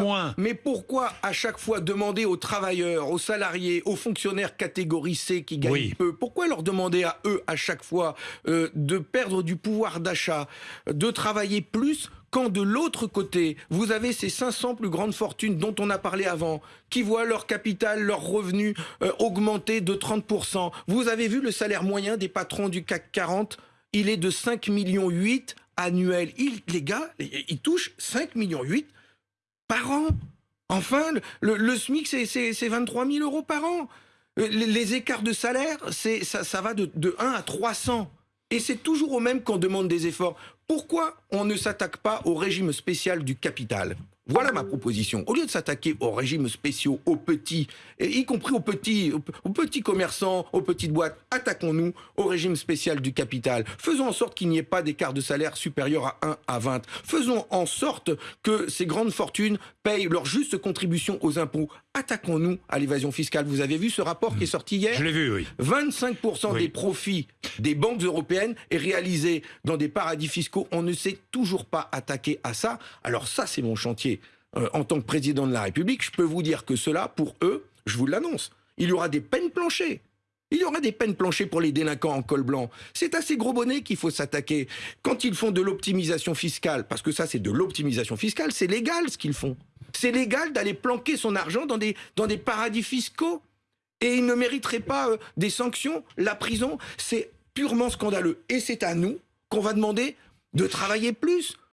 moins. Mais pourquoi à chaque fois demander aux travailleurs, aux salariés, aux fonctionnaires catégorie C qui gagnent Oui. peu, pourquoi leur demander à eux à chaque fois euh, de perdre du pouvoir d'achat, de travailler plus quand de l'autre côté, vous avez ces 500 plus grandes fortunes dont on a parlé avant, qui voient leur capital, leurs revenus euh, augmenter de 30%. Vous avez vu le salaire moyen des patrons du CAC 40 Il est de 5 millions 8 annuels. Ils, les gars, ils touchent 5 millions 8 par an. Enfin, le, SMIC, c'est- c'est c'est 23 000 euros par an. Euh, Les, écarts de salaire, ça, va de 1 à 300. Et c'est toujours au même qu'on demande des efforts. Pourquoi on ne s'attaque pas au régime spécial du capital? Voilà ma proposition. Au lieu de s'attaquer aux régimes spéciaux, aux petits, et y compris aux petits, aux, aux petits commerçants, aux petites boîtes, attaquons-nous au régime spécial du capital. Faisons en sorte qu'il n'y ait pas d'écart de salaire supérieur à 1 à 20. Faisons en sorte que ces grandes fortunes payent leur juste contribution aux impôts. Attaquons-nous à l'évasion fiscale. Vous avez vu ce rapport qui est sorti hier? Je l'ai vu, oui. 25% Oui. des profits des banques européennes est réalisé dans des paradis fiscaux. On ne s'est toujours pas attaqué à ça. Alors ça, c'est mon chantier. Euh, en tant que président de la République, je peux vous dire que cela, pour eux, je vous l'annonce, il y aura des peines planchées. Il y aura des peines planchées pour les délinquants en col blanc. C'est à ces gros bonnets qu'il faut s'attaquer. Quand ils font de l'optimisation fiscale, parce que ça c'est de l'optimisation fiscale, c'est légal ce qu'ils font. C'est légal d'aller planquer son argent dans des, dans des paradis fiscaux. Et ils ne mériteraient pas euh, des sanctions, la prison. C'est purement scandaleux. Et c'est à nous qu'on va demander de travailler plus